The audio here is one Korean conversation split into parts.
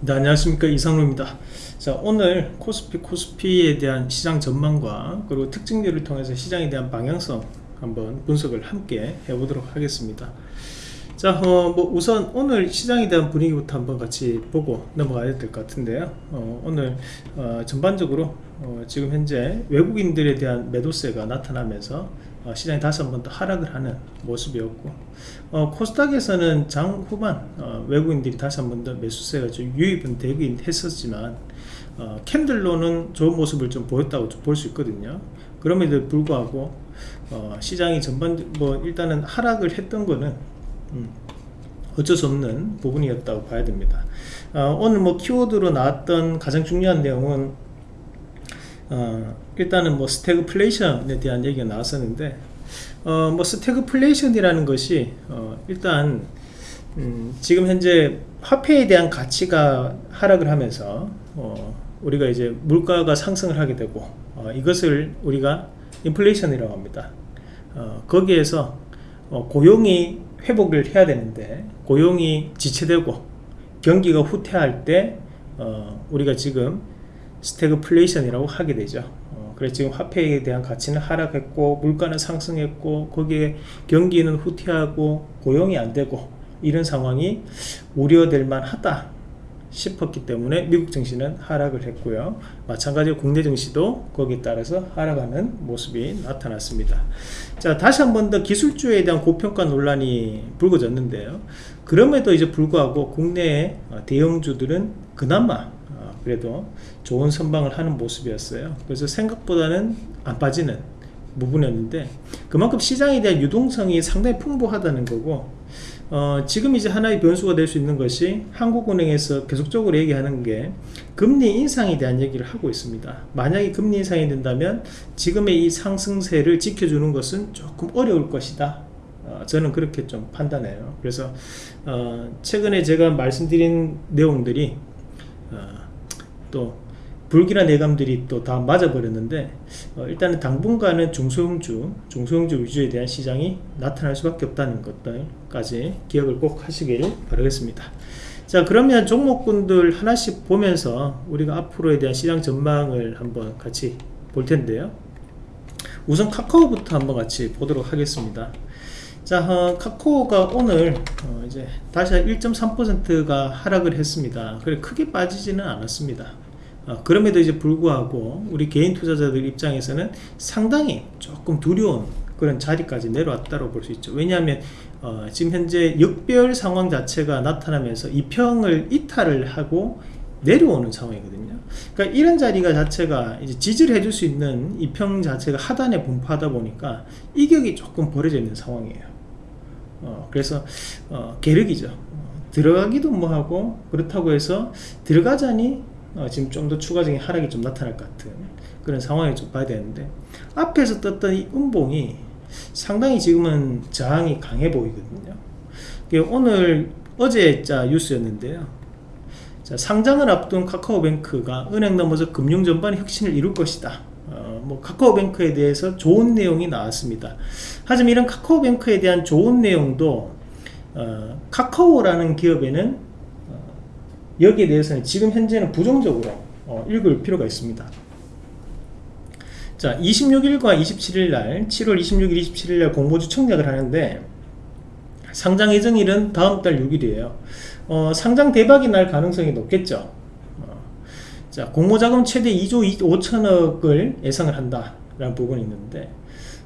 네, 안녕하십니까. 이상로입니다. 자 오늘 코스피 코스피에 대한 시장 전망과 그리고 특징들을 통해서 시장에 대한 방향성 한번 분석을 함께 해보도록 하겠습니다. 자, 어, 뭐 우선 오늘 시장에 대한 분위기부터 한번 같이 보고 넘어가야 될 것 같은데요. 어, 오늘 어, 전반적으로 어, 지금 현재 외국인들에 대한 매도세가 나타나면서 어, 시장이 다시 한번 더 하락을 하는 모습이었고 어, 코스닥에서는 장 후반 외국인들이 다시 한번 더 매수세가 좀 유입은 되긴 했었지만 캔들로는 좋은 모습을 좀 보였다고 볼 수 있거든요. 그럼에도 불구하고 시장이 전반 뭐 일단은 하락을 했던 거는 음, 어쩔 수 없는 부분이었다고 봐야 됩니다 어, 오늘 뭐 키워드로 나왔던 가장 중요한 내용은 어, 일단은 뭐 스태그플레이션에 대한 얘기가 나왔었는데 어, 뭐 스태그플레이션이라는 것이 어, 일단 음, 지금 현재 화폐에 대한 가치가 하락을 하면서 어, 우리가 이제 물가가 상승을 하게 되고 어, 이것을 우리가 인플레이션이라고 합니다. 거기에서 고용이 회복을 해야 되는데 고용이 지체되고 경기가 후퇴할 때 어, 우리가 지금 스태그플레이션이라고 하게 되죠. 어, 그래서 지금 화폐에 대한 가치는 하락했고 물가는 상승했고 거기에 경기는 후퇴하고 고용이 안 되고 이런 상황이 우려될 만하다 싶었기 때문에 미국 증시는 하락을 했고요. 마찬가지로 국내 증시도 거기에 따라서 하락하는 모습이 나타났습니다. 자 다시 한 번 더 기술주에 대한 고평가 논란이 불거졌는데요. 그럼에도 이제 불구하고 국내 대형주들은 그나마 어, 그래도 좋은 선방을 하는 모습이었어요. 그래서 생각보다는 안 빠지는 부분이었는데 그만큼 시장에 대한 유동성이 상당히 풍부하다는 거고 어, 지금 이제 하나의 변수가 될 수 있는 것이 한국은행에서 계속적으로 얘기하는 게 금리 인상에 대한 얘기를 하고 있습니다. 만약에 금리 인상이 된다면 지금의 이 상승세를 지켜주는 것은 조금 어려울 것이다. 어, 저는 그렇게 좀 판단해요. 그래서 어, 최근에 제가 말씀드린 내용들이 어, 또 불길한 예감들이 또 다 맞아버렸는데 어, 일단은 당분간은 중소형주 중소형주 위주에 대한 시장이 나타날 수밖에 없다는 것들까지 기억을 꼭 하시길 바라겠습니다. 자 그러면 종목군들 하나씩 보면서 우리가 앞으로에 대한 시장 전망을 한번 같이 볼 텐데요. 우선 카카오부터 한번 같이 보도록 하겠습니다. 자 어, 카카오가 오늘 어, 이제 다시 1.3%가 하락을 했습니다. 그래 크게 빠지지는 않았습니다. 어, 그럼에도 이제 불구하고 우리 개인 투자자들 입장에서는 상당히 조금 두려운 그런 자리까지 내려왔다고 볼 수 있죠. 왜냐하면 어, 지금 현재 역별 상황 자체가 나타나면서 이평을 이탈을 하고 내려오는 상황이거든요. 그러니까 이런 자리가 자체가 이제 지지를 해줄 수 있는 이평 자체가 하단에 분포하다 보니까 이격이 조금 벌어져 있는 상황이에요. 어, 그래서 어, 계륵이죠. 어, 들어가기도 뭐하고 그렇다고 해서 들어가자니 어, 지금 좀 더 추가적인 하락이 좀 나타날 것 같은 그런 상황을 좀 봐야 되는데 앞에서 떴던 이 음봉이 상당히 지금은 저항이 강해 보이거든요. 오늘 어제 자 뉴스였는데요. 자, 상장을 앞둔 카카오뱅크가 은행 넘어서 금융 전반의 혁신을 이룰 것이다. 어, 뭐 카카오뱅크에 대해서 좋은 내용이 나왔습니다. 하지만 이런 카카오뱅크에 대한 좋은 내용도 어, 카카오라는 기업에는 여기에 대해서는 지금 현재는 부정적으로 어, 읽을 필요가 있습니다. 자 26일과 27일 날 7월 26일 27일 날 공모주 청약을 하는데 상장 예정일은 다음 달 6일이에요. 어, 상장 대박이 날 가능성이 높겠죠. 어, 자 공모자금 최대 2조 5천억을 예상을 한다 라는 부분이 있는데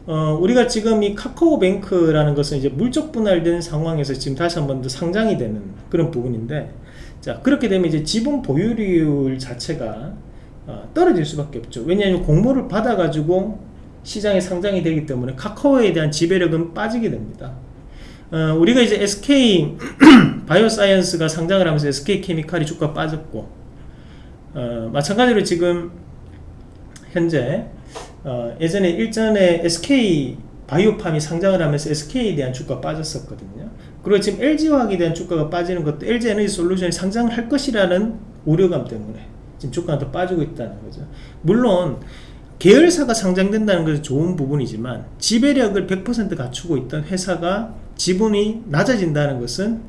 어, 우리가 지금 이 카카오뱅크라는 것은 이제 물적 분할된 상황에서 지금 다시 한 번 더 상장이 되는 그런 부분인데 자 그렇게 되면 이제 지분 보유율 자체가 어, 떨어질 수밖에 없죠. 왜냐하면 공모를 받아 가지고 시장에 상장이 되기 때문에 카카오에 대한 지배력은 빠지게 됩니다. 어, 우리가 이제 SK 바이오사이언스가 상장을 하면서 SK케미칼이 주가 빠졌고 어, 마찬가지로 지금 현재 어, 예전에 일전에 SK 바이오팜이 상장을 하면서 SK에 대한 주가 빠졌었거든요 그리고 지금 LG화학에 대한 주가가 빠지는 것도 LG에너지 솔루션이 상장을 할 것이라는 우려감 때문에 지금 주가가 더 빠지고 있다는 거죠. 물론 계열사가 상장된다는 것은 좋은 부분이지만 지배력을 100% 갖추고 있던 회사가 지분이 낮아진다는 것은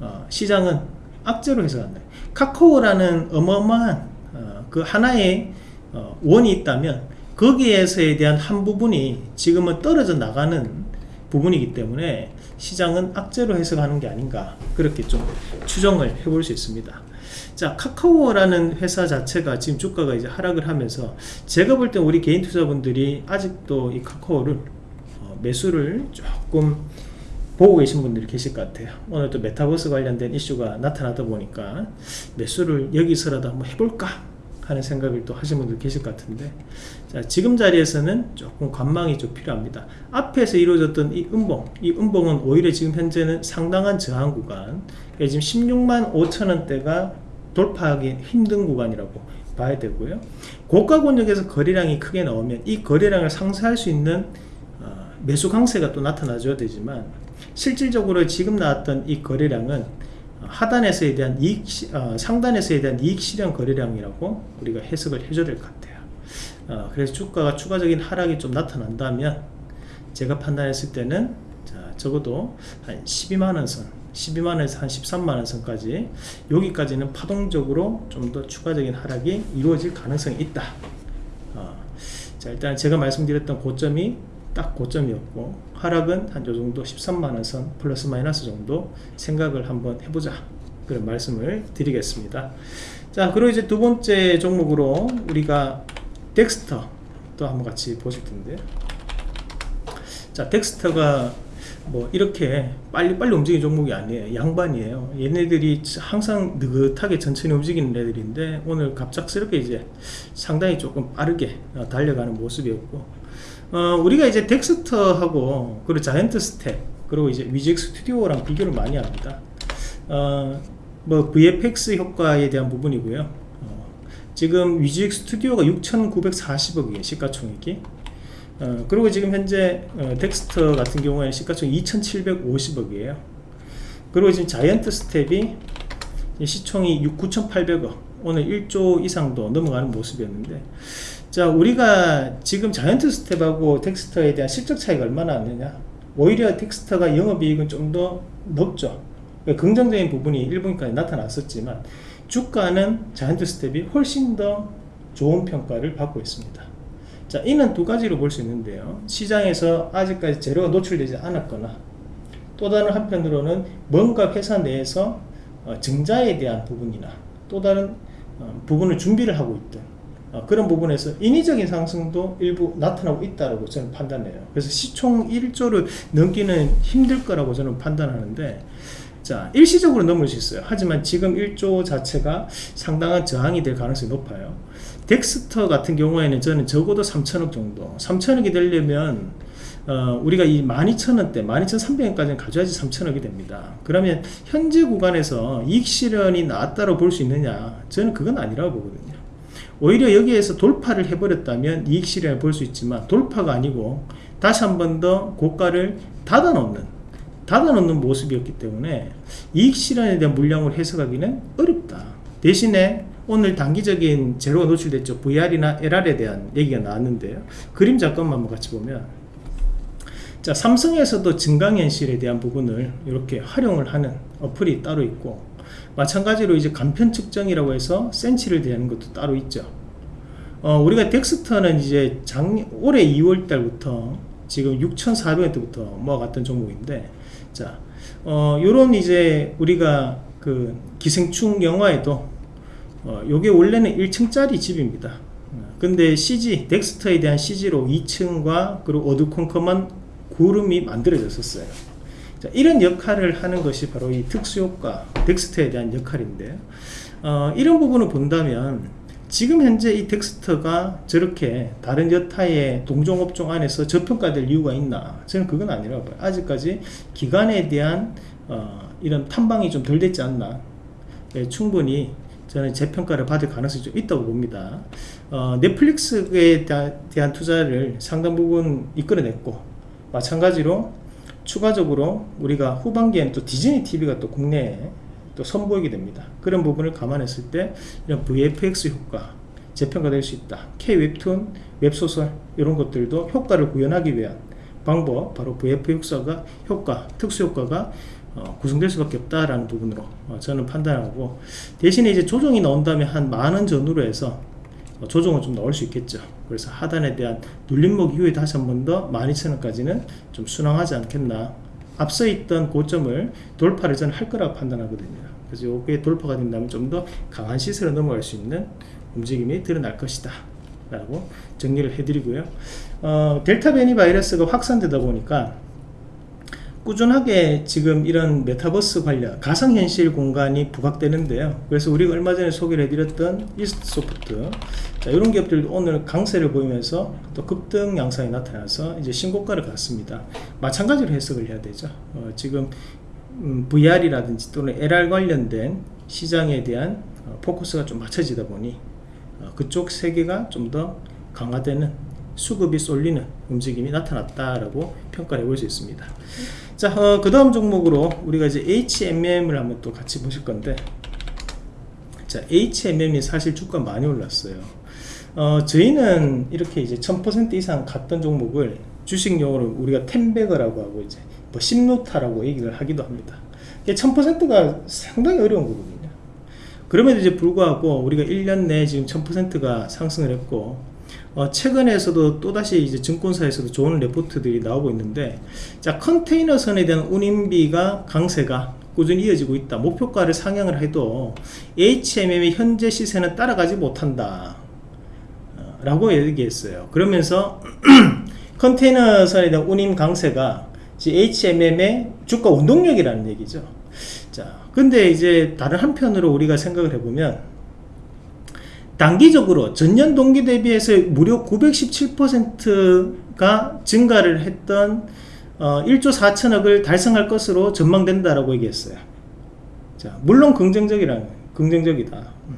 어, 시장은 악재로 해석한다. 카카오라는 어마어마한 어, 그 하나의 어, 원이 있다면 거기에서에 대한 한 부분이 지금은 떨어져 나가는 부분이기 때문에 시장은 악재로 해석하는 게 아닌가 그렇게 좀 추정을 해볼 수 있습니다. 자 카카오라는 회사 자체가 지금 주가가 이제 하락을 하면서 제가 볼 때 우리 개인 투자분들이 아직도 이 카카오를 어, 매수를 조금 보고 계신 분들이 계실 것 같아요. 오늘 또 메타버스 관련된 이슈가 나타나다 보니까 매수를 여기서라도 한번 해볼까 하는 생각을 또 하신 분들 계실 것 같은데 자 지금 자리에서는 조금 관망이 좀 필요합니다. 앞에서 이루어졌던 이 음봉 이 음봉은 오히려 지금 현재는 상당한 저항 구간 지금 16만 5천원대가 돌파하기 힘든 구간이라고 봐야 되고요. 고가 권역에서 거래량이 크게 나오면 이 거래량을 상쇄할 수 있는 어, 매수 강세가 또 나타나줘야 되지만 실질적으로 지금 나왔던 이 거래량은 하단에서에 대한 이익 어, 상단에서에 대한 이익 실현 거래량이라고 우리가 해석을 해줘야 될 것 같아요 어, 그래서 주가가 추가적인 하락이 좀 나타난다면 제가 판단했을 때는 자, 적어도 한 12만원 선 12만원에서 한 13만원 선까지 여기까지는 파동적으로 좀 더 추가적인 하락이 이루어질 가능성이 있다. 어, 자 일단 제가 말씀드렸던 고점이 딱 고점이었고 하락은 한 요정도 13만원 선 플러스 마이너스 정도 생각을 한번 해보자 그런 말씀을 드리겠습니다. 자 그리고 이제 두 번째 종목으로 우리가 덱스터 또 한번 같이 보실 텐데. 자 덱스터가 뭐 이렇게 빨리 빨리 움직이는 종목이 아니에요. 양반이에요. 얘네들이 항상 느긋하게 천천히 움직이는 애들인데 오늘 갑작스럽게 이제 상당히 조금 빠르게 달려가는 모습이었고. 어, 우리가 이제 덱스터하고 그리고 자이언트 스텝 그리고 이제 위직 스튜디오랑 비교를 많이 합니다. 어, 뭐 VFX 효과에 대한 부분이고요. 어, 지금 위직 스튜디오가 6,940억이에요 시가총액이. 어, 그리고 지금 현재 어, 덱스터 같은 경우에 시가총액 2,750억이에요. 그리고 지금 자이언트 스텝이 시총이 9,800억 오늘 1조 이상도 넘어가는 모습이었는데. 자 우리가 지금 자이언트 스텝하고 덱스터에 대한 실적 차이가 얼마나 나느냐. 오히려 덱스터가 영업이익은 좀 더 높죠. 긍정적인 부분이 1분기까지 나타났었지만 주가는 자이언트 스텝이 훨씬 더 좋은 평가를 받고 있습니다. 자 이는 두 가지로 볼 수 있는데요. 시장에서 아직까지 재료가 노출되지 않았거나 또 다른 한편으로는 뭔가 회사 내에서 어, 증자에 대한 부분이나 또 다른 어, 부분을 준비를 하고 있든 어, 그런 부분에서 인위적인 상승도 일부 나타나고 있다고 저는 판단해요. 그래서 시총 1조를 넘기는 힘들 거라고 저는 판단하는데 자 일시적으로 넘을 수 있어요. 하지만 지금 1조 자체가 상당한 저항이 될 가능성이 높아요. 덱스터 같은 경우에는 저는 적어도 3천억 정도. 3천억이 되려면 어, 우리가 이 12,000원대 12,300원까지는 가져야지 3천억이 됩니다. 그러면 현재 구간에서 이익 실현이 나왔다고 볼 수 있느냐? 저는 그건 아니라고 보거든요. 오히려 여기에서 돌파를 해버렸다면 이익 실현을 볼 수 있지만 돌파가 아니고 다시 한 번 더 고가를 닫아 놓는 닫아 놓는 모습이었기 때문에 이익 실현에 대한 물량을 해석하기는 어렵다. 대신에 오늘 단기적인 재료가 노출됐죠. VR이나 LR에 대한 얘기가 나왔는데요. 그림 잠깐만 같이 보면 자 삼성에서도 증강현실에 대한 부분을 이렇게 활용을 하는 어플이 따로 있고 마찬가지로 이제 간편 측정이라고 해서 센치를 대하는 것도 따로 있죠. 어, 우리가 덱스터는 이제 작 올해 2월 달부터 지금 6,400원 대부터 모아갔던 종목인데 자 어, 요런 이제 우리가 그 기생충 영화에도 어, 요게 원래는 1층짜리 집입니다. 근데 CG 덱스터에 대한 CG로 2층과 그리고 어두컴컴한 구름이 만들어졌었어요. 자, 이런 역할을 하는 것이 바로 이 특수효과 덱스터에 대한 역할인데 어, 이런 부분을 본다면 지금 현재 이 덱스터가 저렇게 다른 여타의 동종업종 안에서 저평가될 이유가 있나? 저는 그건 아니라고 봐요. 아직까지 기간에 대한 어, 이런 탐방이 좀 덜 됐지 않나? 네, 충분히 저는 재평가를 받을 가능성이 좀 있다고 봅니다. 어, 넷플릭스에 대한 투자를 상당 부분 이끌어냈고 마찬가지로 추가적으로 우리가 후반기에는 또 디즈니 TV가 또 국내에 또 선보이게 됩니다. 그런 부분을 감안했을 때 이런 VFX 효과 재평가될 수 있다. K-웹툰, 웹소설 이런 것들도 효과를 구현하기 위한 방법 바로 VFX가 효과, 특수효과가 어, 구성될 수밖에 없다라는 부분으로 어, 저는 판단하고 대신에 이제 조정이 나온다면 한 만 원 전후로 해서 어, 조정은 좀 나올 수 있겠죠 그래서 하단에 대한 눌림목 이후에 다시 한 번 더 12,000원까지는 좀 순항하지 않겠나 앞서 있던 고점을 돌파를 저는 할 거라고 판단하거든요 그래서 이게 돌파가 된다면 좀 더 강한 시세로 넘어갈 수 있는 움직임이 드러날 것이다. 라고 정리를 해드리고요. 어, 델타 변이 바이러스가 확산되다 보니까 꾸준하게 지금 이런 메타버스 관련 가상현실 공간이 부각되는데요. 그래서 우리가 얼마 전에 소개를 해드렸던 이스트소프트 자, 이런 기업들도 오늘 강세를 보이면서 또 급등 양상이 나타나서 이제 신고가를 갔습니다. 마찬가지로 해석을 해야 되죠. 어, 지금 음, VR이라든지 또는 AR 관련된 시장에 대한 어, 포커스가 좀 맞춰지다 보니 어, 그쪽 세계가 좀 더 강화되는 수급이 쏠리는 움직임이 나타났다라고 평가를 해볼 수 있습니다. 자, 어, 그 다음 종목으로 우리가 이제 HMM을 한번 또 같이 보실 건데, 자, HMM이 사실 주가 많이 올랐어요. 어, 저희는 이렇게 이제 1000% 이상 갔던 종목을 주식 용어로 우리가 템베거라고 하고 이제 뭐 심노타라고 얘기를 하기도 합니다. 1000%가 상당히 어려운 거거든요. 그럼에도 이제 불구하고 우리가 1년 내에 지금 1000%가 상승을 했고 어, 최근에서도 또다시 이제 증권사에서도 좋은 레포트들이 나오고 있는데 자 컨테이너선에 대한 운임비가 강세가 꾸준히 이어지고 있다 목표가를 상향을 해도 HMM의 현재 시세는 따라가지 못한다 어, 라고 얘기했어요 그러면서 컨테이너선에 대한 운임 강세가 HMM의 주가 운동력이라는 얘기죠 자 근데 이제 다른 한편으로 우리가 생각을 해보면 단기적으로 전년 동기 대비해서 무려 917%가 증가를 했던 어, 1조 4천억을 달성할 것으로 전망된다라고 얘기했어요. 자, 물론 긍정적이라는 긍정적이다. 음.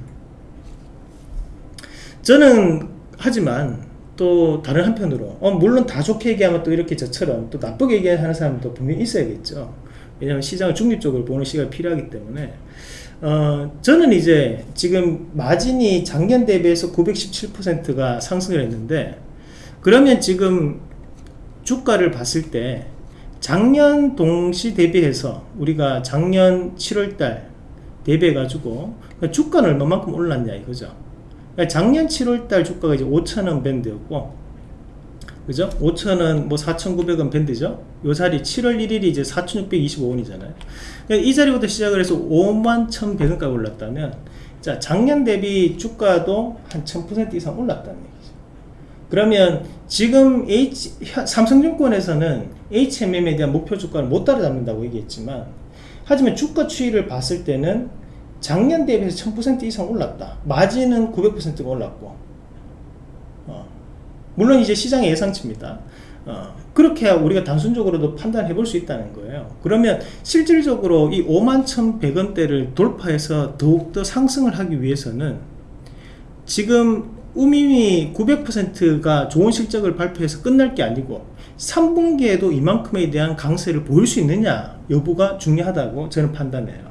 저는 하지만 또 다른 한편으로 어, 물론 다 좋게 얘기하면 또 이렇게 저처럼 또 나쁘게 얘기하는 사람도 분명히 있어야겠죠. 왜냐하면 시장을 중립적으로 보는 시각이 필요하기 때문에 어, 저는 이제 지금 마진이 작년 대비해서 917%가 상승을 했는데 그러면 지금 주가를 봤을 때 작년 동시 대비해서 우리가 작년 7월달 대비해 가지고 주가는 얼마만큼 올랐냐 이거죠 그러니까 작년 7월달 주가가 이제 5천원 밴드였고 그죠? 5천원 뭐 4,900원 밴드죠? 요 자리 7월 1일이 이제 4,625원이잖아요. 그러니까 이 자리부터 시작을 해서 5만 1,100원까지 올랐다면 자 작년 대비 주가도 한 1000% 이상 올랐다는 얘기죠. 그러면 지금 H, 삼성증권에서는 HMM에 대한 목표 주가를 못 따라잡는다고 얘기했지만 하지만 주가 추이를 봤을 때는 작년 대비해서 1000% 이상 올랐다. 마진은 900%가 올랐고 물론 이제 시장의 예상치입니다. 어, 그렇게 우리가 단순적으로도 판단해 볼 수 있다는 거예요. 그러면 실질적으로 이 5만 1,100원대를 돌파해서 더욱더 상승을 하기 위해서는 지금 우미미 900%가 좋은 실적을 발표해서 끝날 게 아니고 3분기에도 이만큼에 대한 강세를 보일 수 있느냐 여부가 중요하다고 저는 판단해요.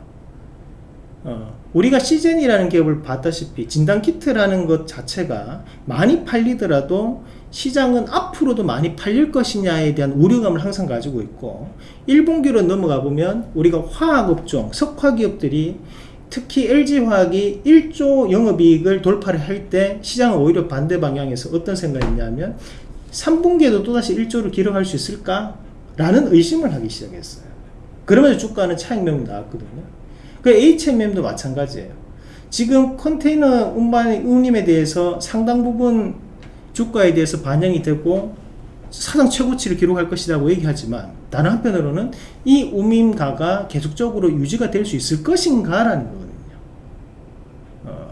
어, 우리가 시젠이라는 기업을 봤다시피 진단키트라는 것 자체가 많이 팔리더라도 시장은 앞으로도 많이 팔릴 것이냐에 대한 우려감을 항상 가지고 있고 1분기로 넘어가 보면 우리가 화학업종, 석화기업들이 특히 LG화학이 1조 영업이익을 돌파를 할 때 시장은 오히려 반대 방향에서 어떤 생각이 있냐면 3분기에도 또다시 1조를 기록할 수 있을까? 라는 의심을 하기 시작했어요. 그러면서 주가는 차익명이 나왔거든요. 그 HMM도 마찬가지예요. 지금 컨테이너 운반 운임에 대해서 상당 부분 주가에 대해서 반영이 되고 사상 최고치를 기록할 것이라고 얘기하지만 다른 한편으로는 이 우민가가 계속적으로 유지가 될 수 있을 것인가 라는 거거든요. 어,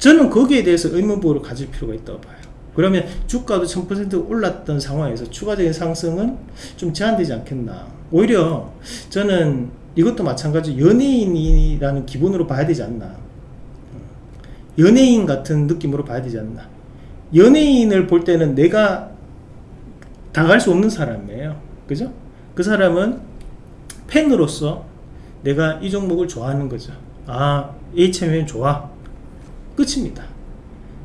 저는 거기에 대해서 의문부호를 가질 필요가 있다고 봐요. 그러면 주가도 1000% 올랐던 상황에서 추가적인 상승은 좀 제한되지 않겠나. 오히려 저는 이것도 마찬가지 연예인이라는 기본으로 봐야 되지 않나 어, 연예인 같은 느낌으로 봐야 되지 않나 연예인을 볼 때는 내가 당할 수 없는 사람이에요. 그죠? 그 사람은 팬으로서 내가 이 종목을 좋아하는 거죠. 아, HMM 좋아. 끝입니다.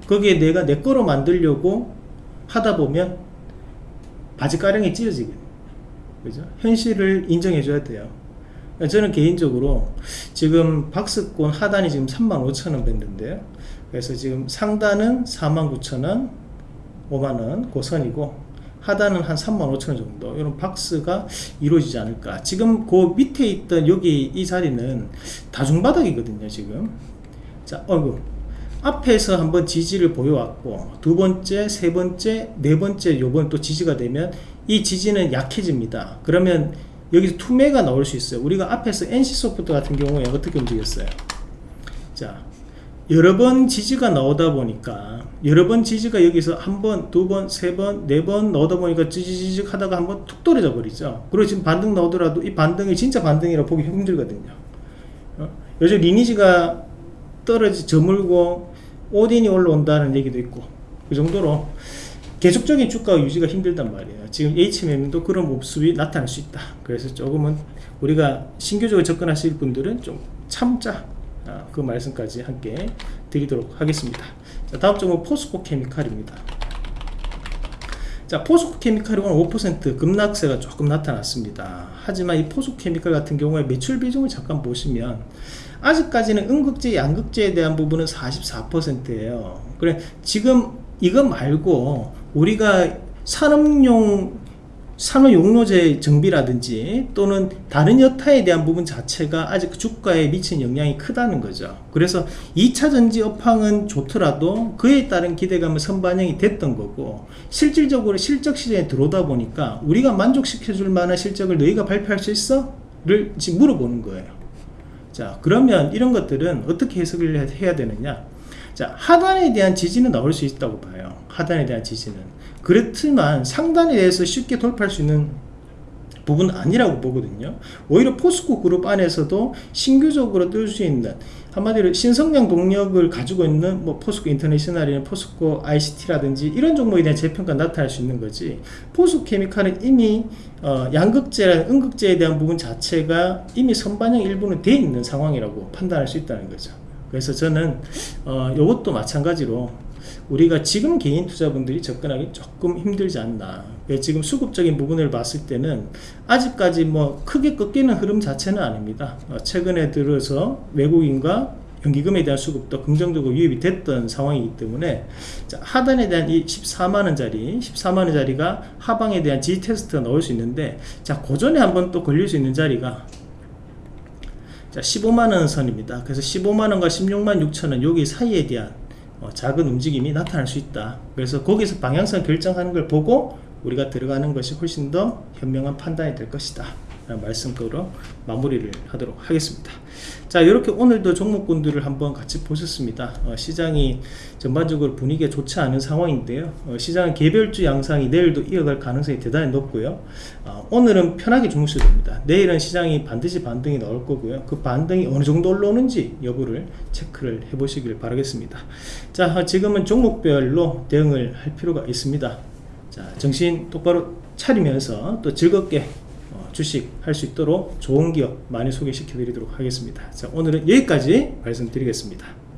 거기에 내가 내 거로 만들려고 하다 보면 바지가랑이 찢어지게 그죠? 현실을 인정해 줘야 돼요. 저는 개인적으로 지금 박스권 하단이 지금 35,000원 밴드인데요. 그래서 지금 상단은 49,000원, 5만원 고선이고 하단은 한 35,000원 정도. 이런 박스가 이루어지지 않을까. 지금 그 밑에 있던 여기 이 자리는 다중바닥이거든요 지금. 자 어이구. 앞에서 한번 지지를 보여왔고 두 번째 세 번째 네 번째 요번 또 지지가 되면 이 지지는 약해집니다. 그러면 여기서 투매가 나올 수 있어요 우리가 앞에서 NC소프트 같은 경우에 어떻게 움직였어요 자 여러 번 지지가 나오다 보니까 여러 번 지지가 여기서 한 번, 두 번, 세 번, 네 번 나오다 보니까 찌지직 하다가 한 번 툭 떨어져 버리죠. 그리고 지금 반등 나오더라도 이 반등이 진짜 반등이라 보기 힘들거든요. 어? 요즘 리니지가 떨어지 저물고 오딘이 올라온다는 얘기도 있고 그 정도로 계속적인 주가 유지가 힘들단 말이에요. 지금 HMM도 그런 모습이 나타날 수 있다. 그래서 조금은 우리가 신규적으로 접근하실 분들은 좀 참자. 아, 그 말씀까지 함께 드리도록 하겠습니다. 자, 다음 종목 포스코 케미칼입니다. 자, 포스코 케미칼이 오늘 5% 급락세가 조금 나타났습니다. 하지만 이 포스코 케미칼 같은 경우에 매출 비중을 잠깐 보시면 아직까지는 음극재, 양극재에 대한 부분은 44%예요. 그래 지금 이거 말고 우리가 산업용 산업용로제 정비라든지 또는 다른 여타에 대한 부분 자체가 아직 그 주가에 미친 영향이 크다는 거죠. 그래서 2차 전지 업황은 좋더라도 그에 따른 기대감은 선반영이 됐던 거고 실질적으로 실적 시장에 들어오다 보니까 우리가 만족시켜 줄 만한 실적을 너희가 발표할 수 있어? 를 지금 물어보는 거예요. 자 그러면 이런 것들은 어떻게 해석을 해야 되느냐 자 하단에 대한 지지는 나올 수 있다고 봐요. 하단에 대한 지지는. 그렇지만 상단에 대해서 쉽게 돌파할 수 있는 부분은 아니라고 보거든요. 오히려 포스코 그룹 안에서도 신규적으로 뜰 수 있는 한마디로 신성장 동력을 가지고 있는 뭐 포스코 인터내셔널이나 포스코 ICT라든지 이런 종목에 대한 재평가 나타날 수 있는 거지. 포스코 케미칼은 이미 어, 양극재나 음극재에 대한 부분 자체가 이미 선반영 일부는 돼 있는 상황이라고 판단할 수 있다는 거죠 그래서 저는 어, 이것도 마찬가지로 우리가 지금 개인 투자분들이 접근하기 조금 힘들지 않나. 예, 지금 수급적인 부분을 봤을 때는 아직까지 뭐 크게 꺾이는 흐름 자체는 아닙니다. 어, 최근에 들어서 외국인과 연기금에 대한 수급도 긍정적으로 유입이 됐던 상황이기 때문에 자, 하단에 대한 이 14만원짜리 14만원짜리가 하방에 대한 G 테스트가 나올 수 있는데 자 고전에 한번 또 걸릴 수 있는 자리가 자 15만원 선입니다. 그래서 15만원과 16만 6천원 여기 사이에 대한 어, 작은 움직임이 나타날 수 있다. 그래서 거기서 방향성 결정하는 걸 보고 우리가 들어가는 것이 훨씬 더 현명한 판단이 될 것이다 말씀으로 마무리를 하도록 하겠습니다. 자 이렇게 오늘도 종목군들을 한번 같이 보셨습니다. 어, 시장이 전반적으로 분위기가 좋지 않은 상황인데요. 어, 시장은 개별주 양상이 내일도 이어갈 가능성이 대단히 높고요. 어, 오늘은 편하게 주무셔도 됩니다. 내일은 시장이 반드시 반등이 나올 거고요. 그 반등이 어느 정도 올라오는지 여부를 체크를 해 보시길 바라겠습니다. 자 어, 지금은 종목별로 대응을 할 필요가 있습니다. 자 정신 똑바로 차리면서 또 즐겁게 주식 할 수 있도록 좋은 기업 많이 소개시켜 드리도록 하겠습니다. 자 오늘은 여기까지 말씀드리겠습니다